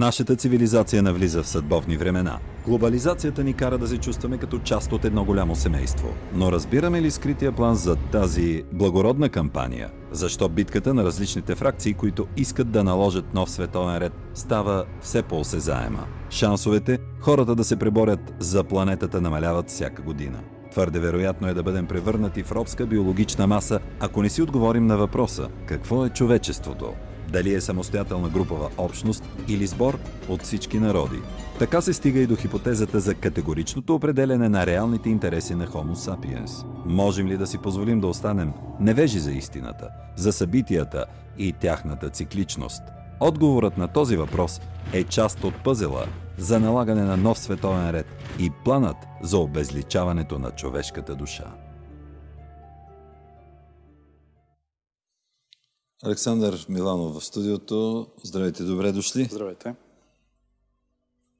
Нашата цивилизация навлиза в съдбовни времена. Глобализацията ни кара да се чувстваме като част от едно голямо семейство. Но разбираме ли скрития план за тази благородна кампания? Защо битката на различните фракции, които искат да наложат нов световен ред, става все по-осезаема? Шансовете хората да се преборят за планетата намаляват всяка година. Твърде вероятно е да бъдем превърнати в робска биологична маса, ако не си отговорим на въпроса какво е човечеството. Дали е самостоятелна групова общност или сбор от всички народи. Така се стига и до хипотезата за категоричното определене на реалните интереси на Homo sapiens. Можем ли да си позволим да останем невежи за истината, за събитията и тяхната цикличност? Отговорът на този въпрос е част от пъзела за налагане на нов световен ред и планът за обезличаването на човешката душа. Александър Миланов в студиото. Здравейте, добре дошли. Здравейте.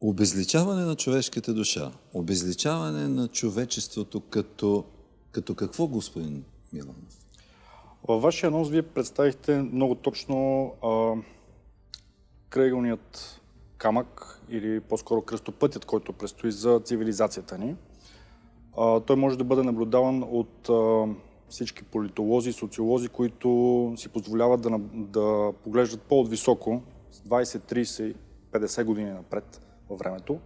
Обезличаване на човешката душа. Обезличаване на човечеството като, като какво, господин Миланов? Във вашия анонс вие представихте много точно а, кръгълният камък или по-скоро кръстопътят, който предстои за цивилизацията ни. А, той може да бъде наблюдаван от а, всички политолози, социолози, които си позволяват да, да поглеждат по-отвисоко, с 20, 30, 50 години напред във времето.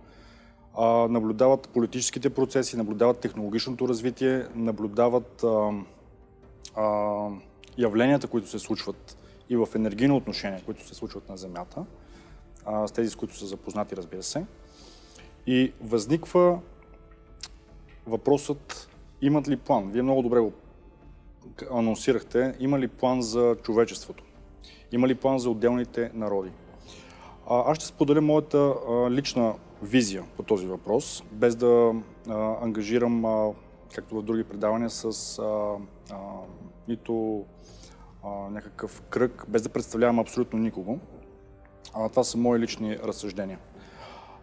А, наблюдават политическите процеси, наблюдават технологичното развитие, наблюдават а, а, явленията, които се случват и в енергийно отношение, които се случват на Земята, а, с тези, с които са запознати, разбира се. И възниква въпросът, имат ли план? Вие много добре го анонсирахте, има ли план за човечеството? Има ли план за отделните народи? А, аз ще споделя моята а, лична визия по този въпрос, без да а, ангажирам, а, както в други предавания, с а, а, нито а, някакъв кръг, без да представлявам абсолютно никого. А, това са мои лични разсъждения.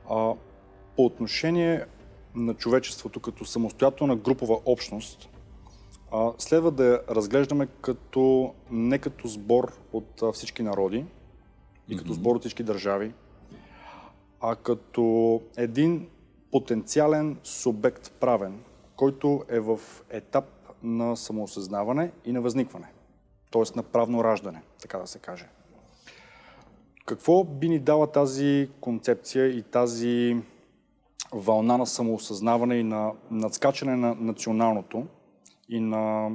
А, по отношение на човечеството като самостоятелна групова общност, а, следва да я разглеждаме като, не като сбор от а, всички народи и като сбор от всички държави, а като един потенциален субект правен, който е в етап на самоосъзнаване и на възникване, т.е. на правно раждане, така да се каже. Какво би ни дала тази концепция и тази вълна на самоосъзнаване и на надскачане на националното и на,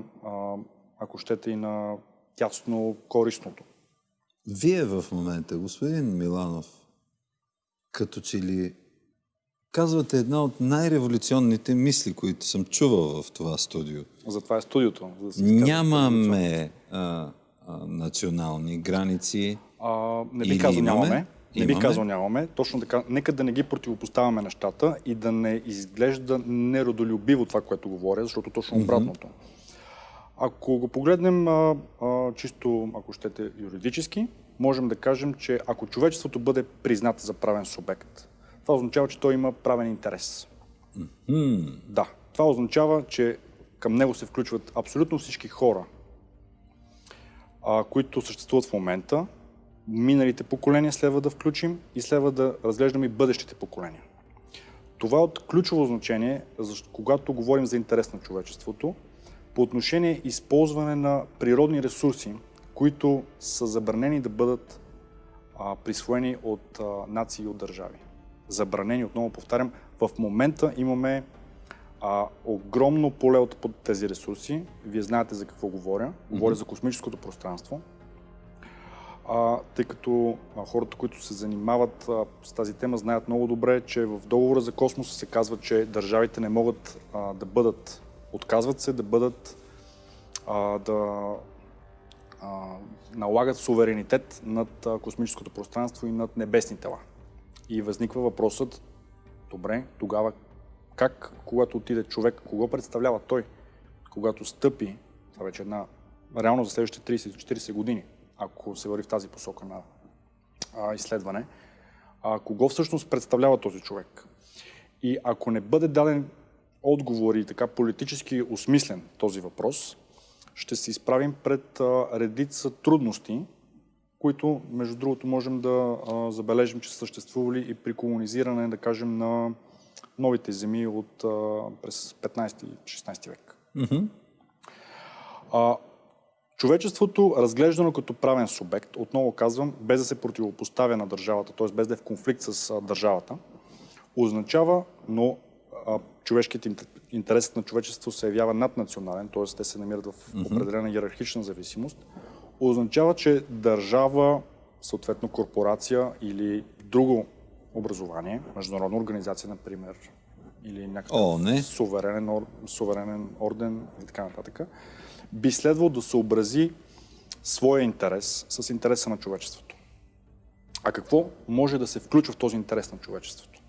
ако щете, и на тясно корисното? Вие в момента, господин Миланов, като че ли казвате една от най-революционните мисли, които съм чувал в това студио. Затова е студиото. За да Нямаме а, а, национални граници. А, не би казал нямаме. Не би казал нямаме. Точно така. Нека да не ги противопоставяме нещата и да не изглежда неродолюбиво това, което говоря, защото точно обратното. Ако го погледнем а, а, чисто, ако щете, юридически, можем да кажем, че ако човечеството бъде признат за правен субект, това означава, че той има правен интерес. Mm-hmm. Да. Това означава, че към него се включват абсолютно всички хора, а, които съществуват в момента, миналите поколения следва да включим и следва да разглеждаме и бъдещите поколения. Това е от ключово значение, когато говорим за интерес на човечеството, по отношение използване на природни ресурси, които са забранени да бъдат а, присвоени от а, нации и от държави. Забранени, отново повтарям, в момента имаме а, огромно поле от тези ресурси. Вие знаете за какво говоря. Говоря mm-hmm. за космическото пространство а, тъй като а, хората, които се занимават а, с тази тема, знаят много добре, че в договора за космоса се казва, че държавите не могат а, да бъдат, отказват се да бъдат, а, да а, налагат суверенитет над а, космическото пространство и над небесни тела. И възниква въпросът, добре, тогава как, когато отиде човек, кого представлява той, когато стъпи, това вече е една реално за следващите 30-40 години, ако се върви в тази посока на а, изследване, а, кого всъщност представлява този човек. И ако не бъде даден отговор и така политически осмислен този въпрос, ще се изправим пред а, редица трудности, които, между другото, можем да а, забележим, че са съществували и при колонизиране, да кажем, на новите земи от а, през 15-16 век. Мгм. А, човечеството, разглеждано като правен субект, отново казвам, без да се противопоставя на държавата, т.е. без да е в конфликт с държавата, означава, но човешкият ин- интересът на човечеството се явява наднационален, т.е. те се намират в определена иерархична зависимост, означава, че държава, съответно корпорация или друго образование, международна организация, например, или някакъв О, не. суверенен, суверенен орден и така нататък, би следвало да съобрази своя интерес с интереса на човечеството. А какво може да се включва в този интерес на човечеството?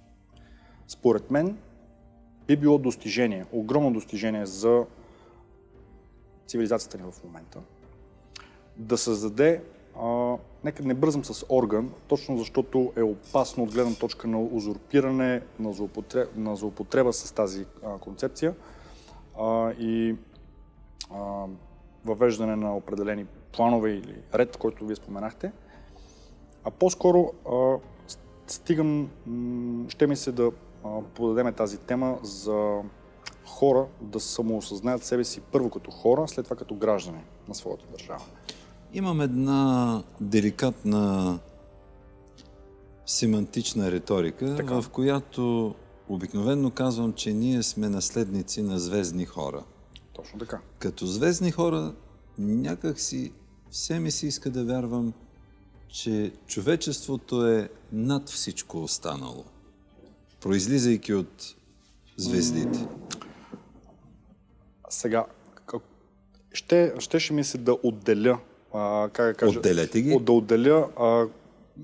Според мен би било достижение, огромно достижение за цивилизацията ни в момента, да създаде, а, нека не бързам с орган, точно защото е опасно от гледна точка на узурпиране, на злоупотреба, на злоупотреба с тази а, концепция а, и а, въвеждане на определени планове или ред, който вие споменахте. А по-скоро стигам, ще ми се да подадеме тази тема за хора да самоосъзнаят себе си първо като хора, след това като граждани на своята държава. Имам една деликатна семантична риторика, Така. в която обикновенно казвам, че ние сме наследници на звездни хора. Точно така. Като звездни хора, някак си все ми се иска да вярвам, че човечеството е над всичко останало, произлизайки от звездите. Сега, как- ще, щеше ми се да отделя, а, как да кажа, Отделете ги. от- да отделя а,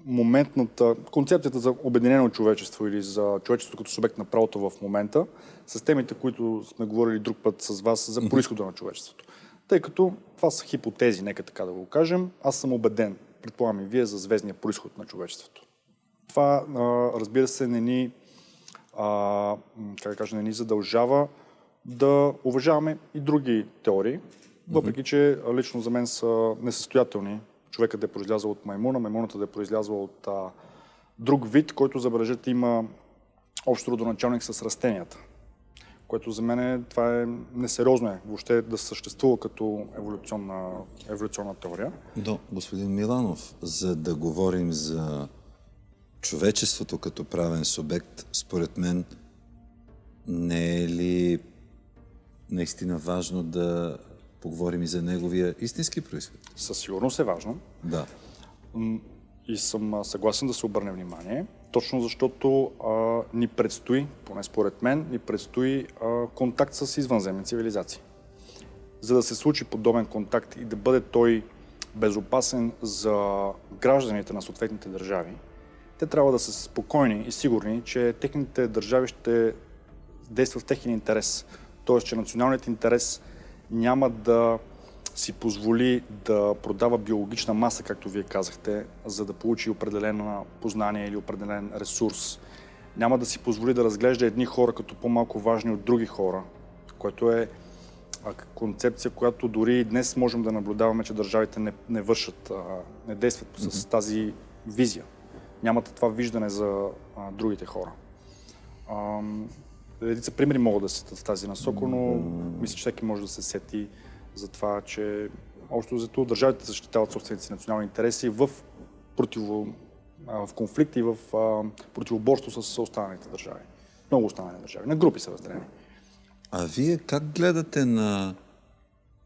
моментната, концепцията за обединено човечество или за човечество като субект на правото в момента, с темите, които сме говорили друг път с вас за происхода на човечеството. Тъй като това са хипотези, нека така да го кажем, аз съм убеден, предполагам и вие, за звездния происход на човечеството. Това, разбира се, не ни, а, как да кажа, не ни задължава да уважаваме и други теории, въпреки че лично за мен са несъстоятелни. Човекът да е произлязъл от маймуна, маймуната да е произлязла от а, друг вид, който, забележете, има общо родоначалник с растенията. Което за мен е, това е несериозно е въобще да съществува като еволюционна, еволюционна теория. Но, господин Миланов, за да говорим за човечеството като правен субект, според мен не е ли наистина важно да поговорим и за неговия истински происход? Със сигурност е важно. Да. И съм съгласен да се обърне внимание, точно защото а, ни предстои, поне според мен, ни предстои а, контакт с извънземни цивилизации. За да се случи подобен контакт и да бъде той безопасен за гражданите на съответните държави, те трябва да са спокойни и сигурни, че техните държави ще действат в техен интерес. Тоест, че националният интерес няма да си позволи да продава биологична маса, както вие казахте, за да получи определено познание или определен ресурс. Няма да си позволи да разглежда едни хора като по-малко важни от други хора, което е концепция, която дори и днес можем да наблюдаваме, че държавите не, не вършат, не действат с тази визия. Нямат това виждане за а, другите хора. Ам, Редица примери могат да се в тази насока, но мисля, че всеки може да се сети за това, че общо взето държавите защитават собствените си национални интереси в, противо, в конфликт и в противоборство с останалите държави. Много останали държави. На групи са разделени. А вие как гледате на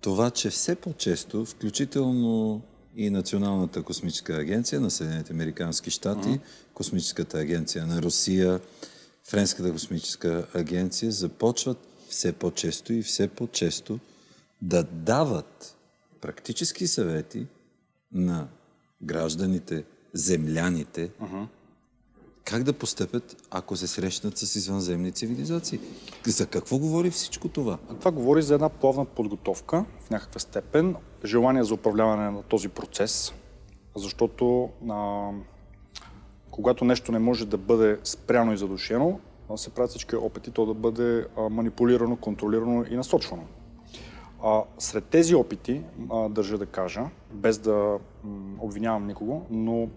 това, че все по-често, включително и Националната космическа агенция на Съединените Американски щати, Космическата агенция на Русия, Френската космическа агенция започват все по-често и все по-често да дават практически съвети на гражданите, земляните, как да постъпят, ако се срещнат с извънземни цивилизации. За какво говори всичко това? Това говори за една плавна подготовка в някаква степен, желание за управляване на този процес, защото а, когато нещо не може да бъде спряно и задушено, се правят всички опити то да бъде манипулирано, контролирано и насочвано. А, сред тези опити, а, държа да кажа, без да обвинявам никого, но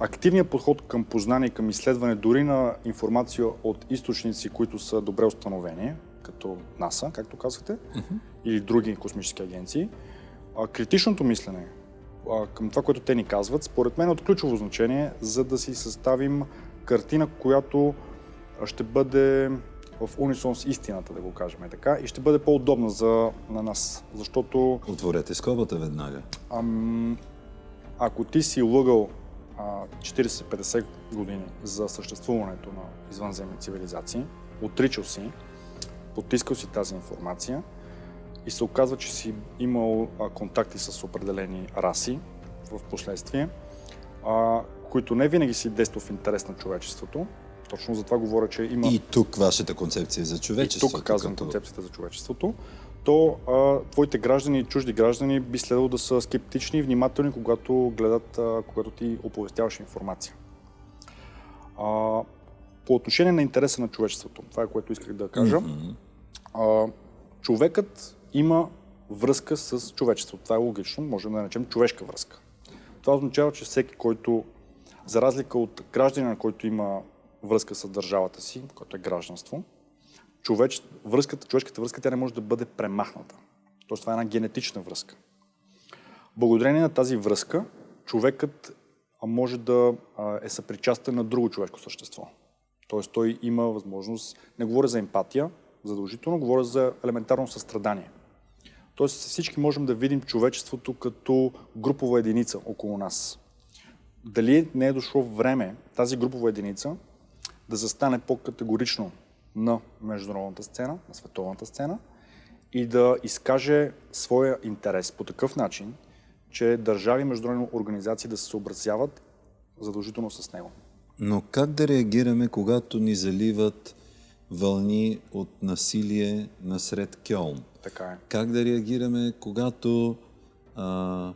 активният подход към познание и към изследване дори на информация от източници, които са добре установени, като НАСА, както казахте, uh-huh. или други космически агенции, а, критичното мислене към това, което те ни казват, според мен е от ключово значение, за да си съставим картина, която ще бъде в унисон с истината, да го кажем така, и ще бъде по-удобна за на нас. Защото... Отворете скобата веднага. Ам, ако ти си лъгал 40-50 години за съществуването на извънземни цивилизации, отричал си, потискал си тази информация и се оказва, че си имал контакти с определени раси в последствие, които не винаги си действал в интерес на човечеството, точно за това говоря, че има... И тук вашата концепция за човечеството. И тук казвам като... концепцията за човечеството. То а, твоите граждани и чужди граждани би следвало да са скептични и внимателни, когато гледат, а, когато ти оповестяваш информация. А, по отношение на интереса на човечеството, това е което исках да кажа. Mm-hmm. А, човекът има връзка с човечеството. Това е логично, можем да наречем човешка връзка. Това означава, че всеки, който, за разлика от гражданина, който има връзка с държавата си, което е гражданство, човеч, връзката, човешката връзка тя не може да бъде премахната. Тоест това е една генетична връзка. Благодарение на тази връзка, човекът може да е съпричастен на друго човешко същество. Тоест той има възможност, не говоря за емпатия, задължително, говоря за елементарно състрадание. Тоест всички можем да видим човечеството като групова единица около нас. Дали не е дошло време тази групова единица да застане по-категорично на международната сцена, на световната сцена и да изкаже своя интерес по такъв начин, че държави и международни организации да се съобразяват задължително с него. Но как да реагираме, когато ни заливат вълни от насилие насред Кьолн? Така е. Как да реагираме, когато а,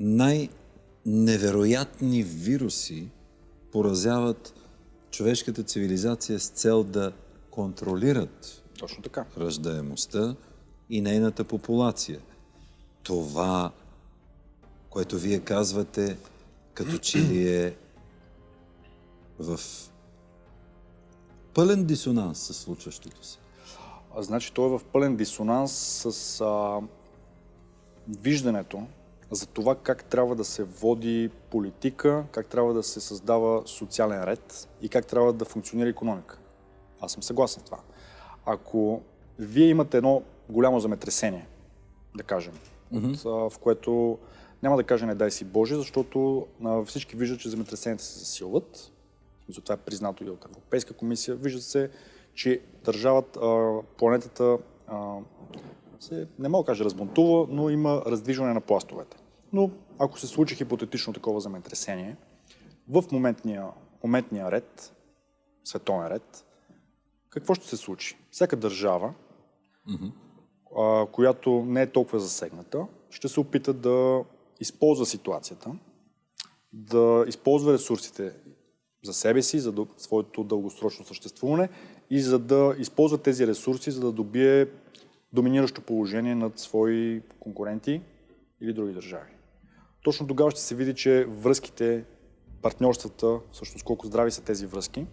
най-невероятни вируси поразяват човешката цивилизация с цел да контролират Точно така. ръждаемостта и нейната популация. Това, което вие казвате, като че ли е в пълен дисонанс с случващото се. А, значи той е в пълен дисонанс с а, виждането за това как трябва да се води политика, как трябва да се създава социален ред и как трябва да функционира економика. Аз съм съгласен с това. Ако вие имате едно голямо земетресение, да кажем, mm-hmm. от, в което няма да кажа не дай си Боже, защото а, всички виждат, че земетресенията се засилват. Това е признато и от Европейска комисия. Вижда се, че държавата, планетата се, не мога да кажа разбунтува, но има раздвижване на пластовете. Но ако се случи хипотетично такова земетресение, в моментния, моментния ред, световен ред, какво ще се случи? Всяка държава, mm-hmm. а, която не е толкова засегната, ще се опита да използва ситуацията, да използва ресурсите за себе си, за своето дългосрочно съществуване и за да използва тези ресурси, за да добие доминиращо положение над свои конкуренти или други държави. Точно тогава ще се види, че връзките, партньорствата, всъщност колко здрави са тези връзки.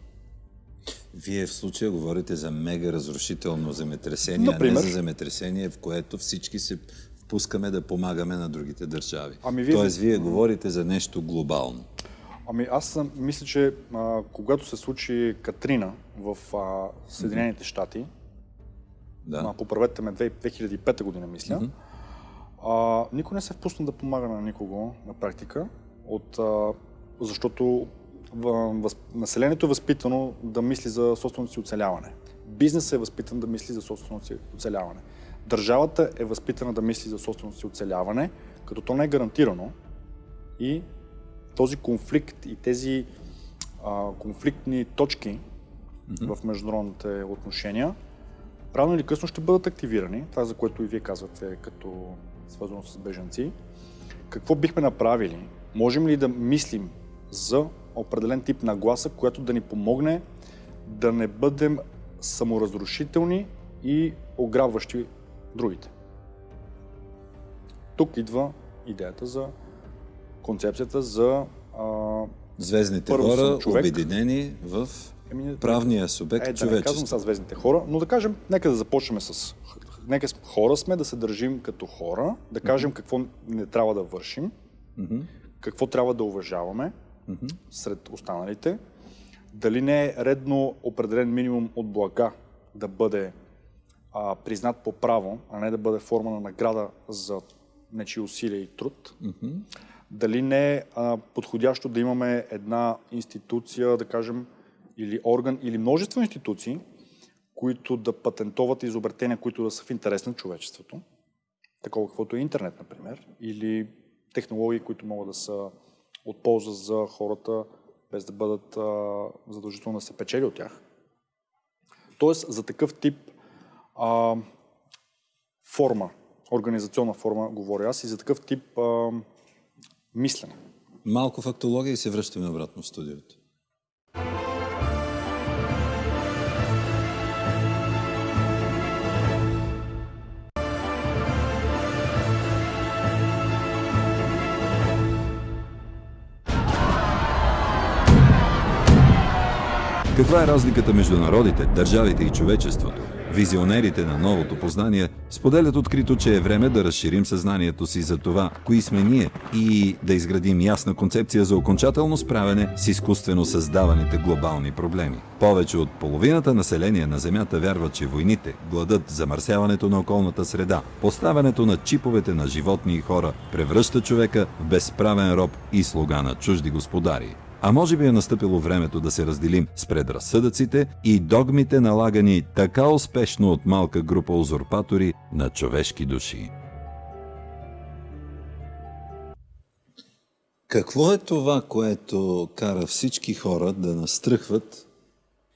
Вие в случая говорите за мега разрушително земетресение, Например, а не за земетресение, в което всички се впускаме да помагаме на другите държави. Ами вие... Тоест, вие говорите за нещо глобално. Ами аз мисля, че а, когато се случи Катрина в а, Съединените щати, да. А, поправете ме, 2005 година, мисля, mm-hmm. а, никой не се впусна да помага на никого на практика, от, а, защото въз, населението е възпитано да мисли за собственото си оцеляване. Бизнесът е възпитан да мисли за собственото си оцеляване. Държавата е възпитана да мисли за собственото си оцеляване, като то не е гарантирано и този конфликт и тези а, конфликтни точки mm-hmm. в международните отношения рано или късно ще бъдат активирани. Това, за което и вие казвате, като свързано с бежанци. Какво бихме направили? Можем ли да мислим за определен тип нагласа, която да ни помогне да не бъдем саморазрушителни и ограбващи другите. Тук идва идеята за концепцията за а, Звездните Първо хора, човек. обединени в Еми, правния субект е, да не казвам човечество. сега звездните хора, но да кажем, нека да започнем с... Нека хора сме, да се държим като хора, да кажем какво не трябва да вършим, какво трябва да уважаваме сред останалите, дали не е редно определен минимум от блага да бъде а, признат по право, а не да бъде форма на награда за нечи усилия и труд. Дали не е подходящо да имаме една институция, да кажем, или орган, или множество институции, които да патентоват изобретения, които да са в интерес на човечеството, такова каквото е интернет, например, или технологии, които могат да са от полза за хората, без да бъдат а, задължително да се печели от тях. Тоест, за такъв тип а, форма, организационна форма, говоря аз, и за такъв тип а, мислене. Малко фактология и се връщаме обратно в студиото. Каква е разликата между народите, държавите и човечеството? Визионерите на новото познание споделят открито, че е време да разширим съзнанието си за това, кои сме ние и да изградим ясна концепция за окончателно справяне с изкуствено създаваните глобални проблеми. Повече от половината население на Земята вярва, че войните, гладът, замърсяването на околната среда, поставянето на чиповете на животни и хора превръща човека в безправен роб и слуга на чужди господари. А може би е настъпило времето да се разделим с предразсъдъците и догмите налагани така успешно от малка група узурпатори на човешки души. Какво е това, което кара всички хора да настръхват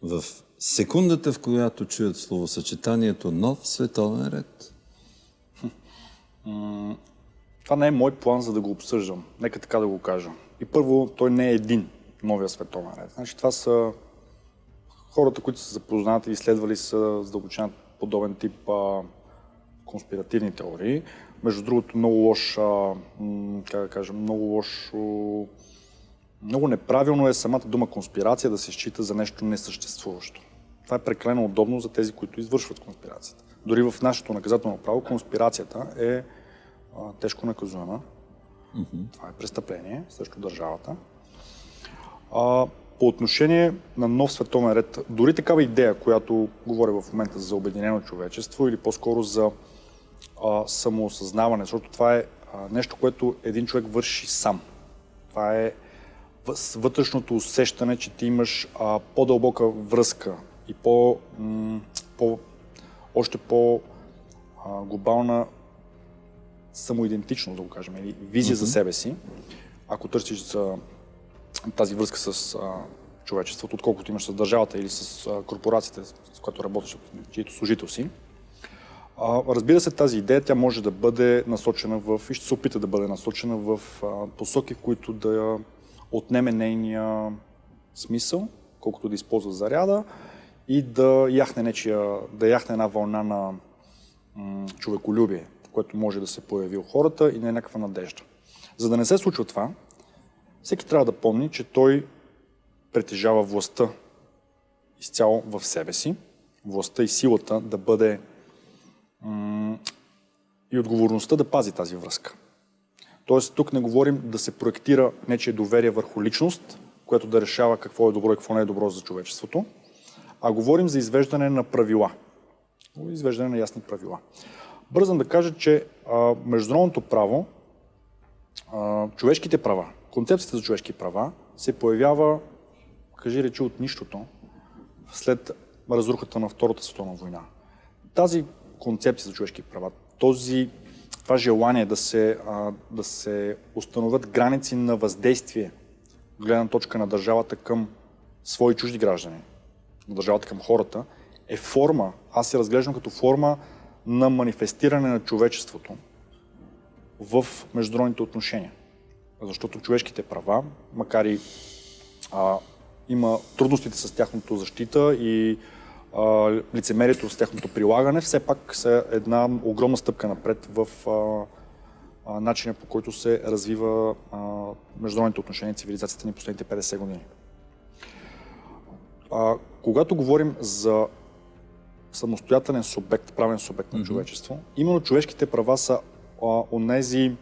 в секундата, в която чуят словосъчетанието нов световен ред? Това не е мой план, за да го обсъждам. Нека така да го кажа. И първо, той не е един новия световен ред. Значи, това са хората, които са запознати и изследвали са задълбочен подобен тип а, конспиративни теории. Между другото, много лош, а, как да кажа, много лошо, много неправилно е самата дума конспирация да се счита за нещо несъществуващо. Това е прекалено удобно за тези, които извършват конспирацията. Дори в нашето наказателно право конспирацията е а, тежко наказуема. Това е престъпление срещу държавата. А, по отношение на нов световен ред, дори такава идея, която говоря в момента за обединено човечество или по-скоро за а, самоосъзнаване, защото това е а, нещо, което един човек върши сам. Това е вътрешното усещане, че ти имаш а, по-дълбока връзка и по, м- по още по-глобална самоидентичност, да го кажем, или визия за себе си, ако търсиш за тази връзка с а, човечеството, отколкото имаш с държавата или с а, корпорацията, с която работиш, чието служител си. А, разбира се, тази идея тя може да бъде насочена в, и ще се опита да бъде насочена в а, посоки, в които да отнеме нейния смисъл, колкото да използва заряда и да яхне, нечия, да яхне една вълна на м, човеколюбие, което може да се появи у хората и на някаква надежда. За да не се случва това, всеки трябва да помни, че той притежава властта изцяло в себе си, властта и силата да бъде и отговорността да пази тази връзка. Тоест, тук не говорим да се проектира нечие доверие върху личност, което да решава какво е добро и какво не е добро за човечеството, а говорим за извеждане на правила. Извеждане на ясни правила. Бързам да кажа, че а, международното право, а, човешките права, концепцията за човешки права се появява, кажи речи, от нищото, след разрухата на Втората световна война. Тази концепция за човешки права, този, това желание да се, а, да се установят граници на въздействие, гледна точка на държавата към свои чужди граждани, на държавата към хората, е форма, аз се разглеждам като форма на манифестиране на човечеството в международните отношения. Защото човешките права, макар и а, има трудностите с тяхното защита и а, лицемерието с техното прилагане, все пак са една огромна стъпка напред в а, а, начина по който се развива а, международните отношения и цивилизацията ни последните 50 години. А, когато говорим за самостоятелен субект, правен субект на човечество, именно човешките права са а, онези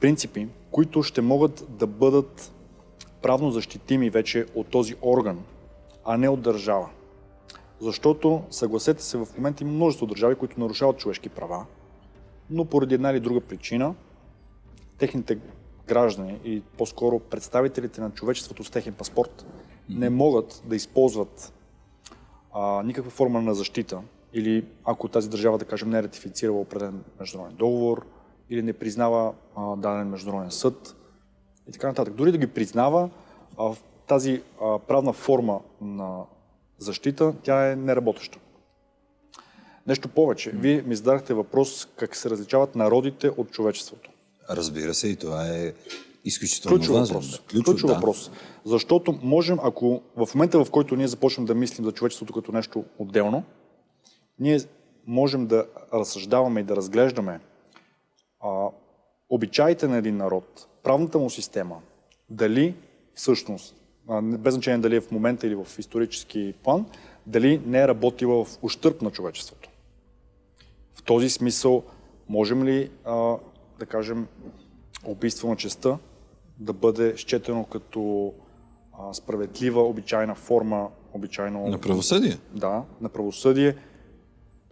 принципи, които ще могат да бъдат правно защитими вече от този орган, а не от държава. Защото, съгласете се, в момента има множество държави, които нарушават човешки права, но поради една или друга причина, техните граждани и по-скоро представителите на човечеството с техен паспорт не могат да използват а, никаква форма на защита или ако тази държава, да кажем, не е ратифицирала определен международен договор или не признава а, даден международен съд и така нататък. Дори да ги признава, а, тази а, правна форма на защита, тя е неработеща. Нещо повече. Вие ми зададахте въпрос как се различават народите от човечеството. Разбира се, и това е изключително Ключов важен. въпрос. Ключов, Ключов да. въпрос. Защото можем, ако в момента, в който ние започнем да мислим за човечеството като нещо отделно, ние можем да разсъждаваме и да разглеждаме а, обичаите на един народ, правната му система, дали всъщност, а, без значение дали е в момента или в исторически план, дали не е работила в ущърп на човечеството. В този смисъл, можем ли, а, да кажем, убийство на честа да бъде счетено като а, справедлива, обичайна форма, обичайно... На правосъдие. Да, на правосъдие,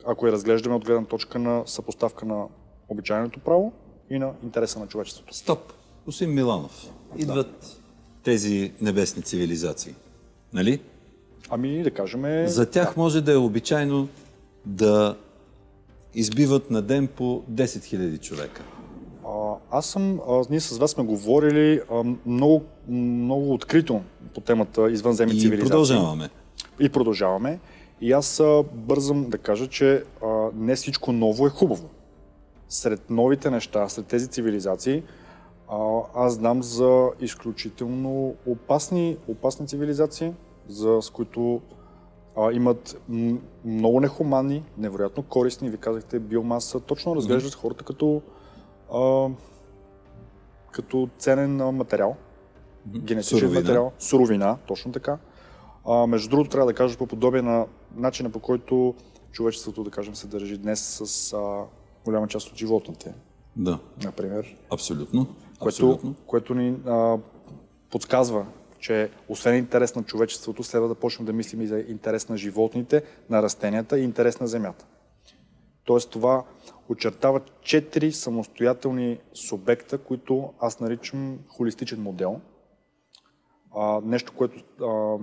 ако я разглеждаме от гледна точка на съпоставка на обичайното право и на интереса на човечеството. Стоп. Господин Миланов, идват тези небесни цивилизации. Нали? Ами да кажем... За тях може да е обичайно да избиват на ден по 10 000 човека. А, аз съм, а, ние с вас сме говорили а, много, много открито по темата извънземни И цивилизации. продължаваме. И продължаваме. И аз бързам да кажа, че не всичко ново е хубаво. Сред новите неща, сред тези цивилизации, а, аз знам за изключително опасни, опасни цивилизации, за, с които а, имат много нехуманни, невероятно корисни, ви казахте, биомаса. Точно разглеждат хората като, а, като ценен материал, генетичен Суровина. материал, суровина, точно така. А, между другото, трябва да кажа по подобие на начина по който човечеството, да кажем, се държи днес с а, голяма част от животните, Да, например, абсолютно. което, абсолютно. което ни а, подсказва, че освен интерес на човечеството, следва да почнем да мислим и за интерес на животните, на растенията и интерес на земята. Тоест това очертава четири самостоятелни субекта, които аз наричам холистичен модел. А, нещо, което а,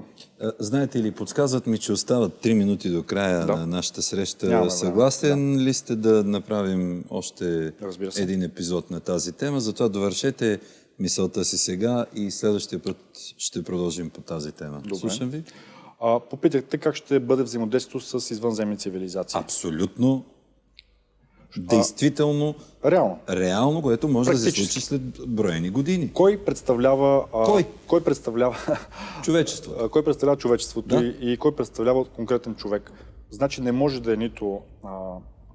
Знаете ли, подсказват ми, че остават 3 минути до края Да. на нашата среща. Време, Съгласен ли сте да направим още един епизод на тази тема? Затова довършете мисълта си сега и следващия път ще продължим по тази тема. Добре. Слушам ви. а, попитахте как ще бъде взаимодействието с извънземни цивилизации. Абсолютно. Действително, Реално. реално, което може да се случи след броени години. Кой представлява... А, Кой? Кой представлява, Човечество. а, кой представлява човечеството Да. и, и кой представлява конкретен човек? Значи не може да е нито а,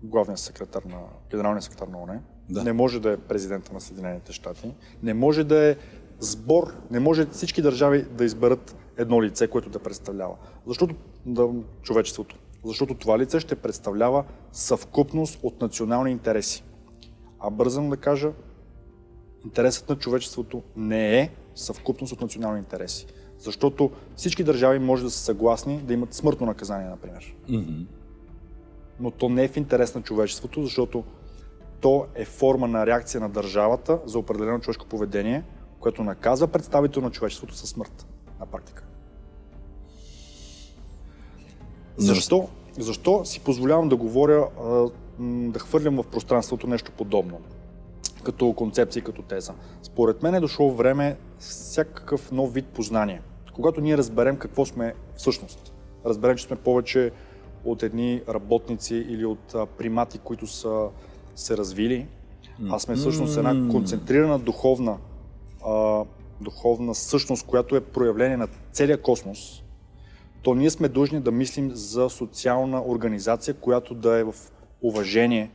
главният секретар на генералния секретар на ОНЕ, Да. не може да е президента на Съединените щати, не може да е сбор, не може всички държави да изберат едно лице, което да представлява. Защото да, човечеството. Защото това лице ще представлява съвкупност от национални интереси. А бързам да кажа, интересът на човечеството не е съвкупност от национални интереси. Защото всички държави може да са съгласни да имат смъртно наказание, например. Но то не е в интерес на човечеството, защото то е форма на реакция на държавата за определено човешко поведение, което наказва представител на човечеството със смърт на практика. Защо? Защо си позволявам да говоря, да хвърлям в пространството нещо подобно? Като концепция, като теза. Според мен е дошло време всякакъв нов вид познание. Когато ние разберем какво сме всъщност, разберем, че сме повече от едни работници или от а, примати, които са се развили, а сме всъщност една концентрирана духовна, а, духовна същност, която е проявление на целия космос, то ние сме длъжни да мислим за социална организация, която да е в уважение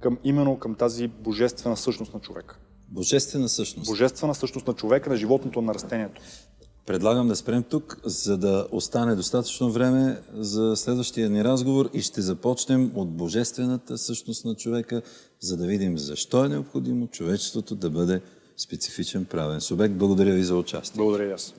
към, именно към тази божествена същност на човека. Божествена същност. Божествена същност на човека, на животното, на растението. Предлагам да спрем тук, за да остане достатъчно време за следващия ни разговор и ще започнем от божествената същност на човека, за да видим защо е необходимо човечеството да бъде специфичен правен субект. Благодаря ви за участие. Благодаря и аз.